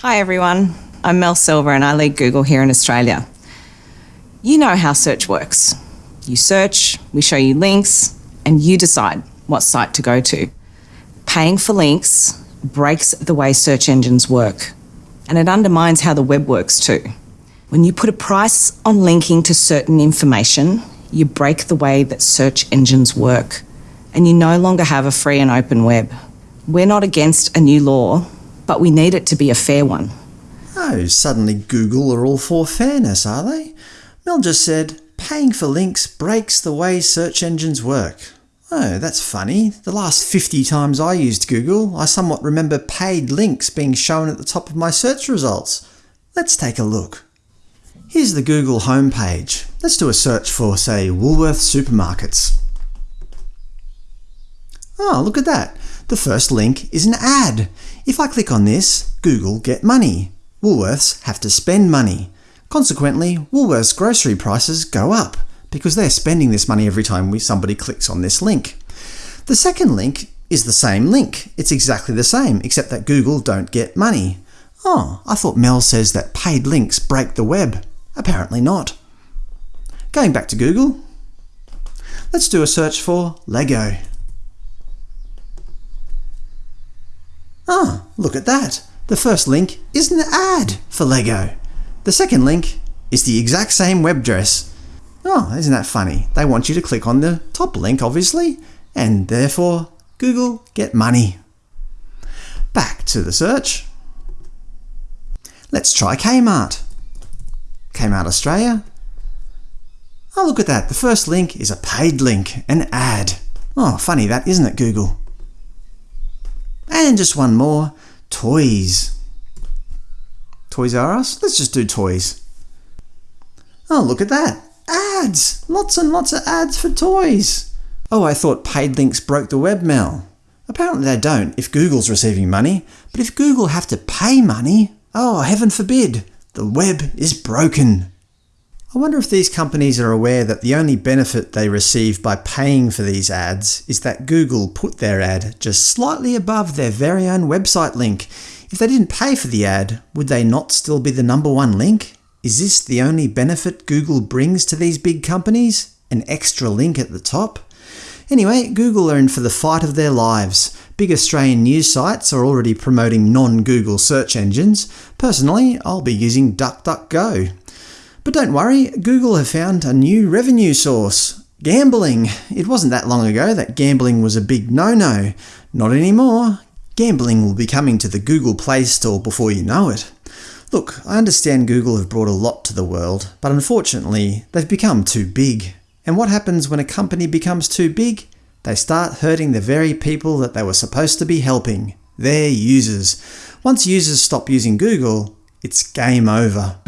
Hi everyone, I'm Mel Silva and I lead Google here in Australia. You know how search works. You search, we show you links, and you decide what site to go to. Paying for links breaks the way search engines work, and it undermines how the web works too. When you put a price on linking to certain information, you break the way that search engines work, and you no longer have a free and open web. We're not against a new law, but we need it to be a fair one. Oh, suddenly Google are all for fairness, are they? Mel just said, paying for links breaks the way search engines work. Oh, that's funny. The last 50 times I used Google, I somewhat remember paid links being shown at the top of my search results. Let's take a look. Here's the Google homepage. Let's do a search for, say, Woolworths supermarkets. Oh, look at that. The first link is an ad. If I click on this, Google get money. Woolworths have to spend money. Consequently, Woolworths grocery prices go up, because they're spending this money every time somebody clicks on this link. The second link is the same link. It's exactly the same, except that Google don't get money. Oh, I thought Mel says that paid links break the web. Apparently not. Going back to Google, let's do a search for Lego. Ah, look at that. The first link is an ad for Lego. The second link is the exact same web address. Oh, ah, isn't that funny? They want you to click on the top link, obviously, and therefore Google get money. Back to the search. Let's try Kmart. Kmart Australia. Oh, look at that. The first link is a paid link, an ad. Oh, funny that, isn't it, Google? And just one more. Toys. Toys R Us? Let's just do toys. Oh, look at that! Ads! Lots and lots of ads for toys! Oh, I thought paid links broke the web, Mel. Apparently they don't if Google's receiving money, but if Google have to pay money, oh heaven forbid, the web is broken. I wonder if these companies are aware that the only benefit they receive by paying for these ads is that Google put their ad just slightly above their very own website link if they didn't pay for the ad, would they not still be the number one link? Is this the only benefit Google brings to these big companies? An extra link at the top? Anyway, Google are in for the fight of their lives. Big Australian news sites are already promoting non-Google search engines. Personally, I'll be using DuckDuckGo. But don't worry, Google have found a new revenue source. Gambling. It wasn't that long ago that gambling was a big no-no. Not anymore. Gambling will be coming to the Google Play Store before you know it. Look, I understand Google have brought a lot to the world, but unfortunately they've become too big. And what happens when a company becomes too big? They start hurting the very people that they were supposed to be helping – their users. Once users stop using Google, it's game over.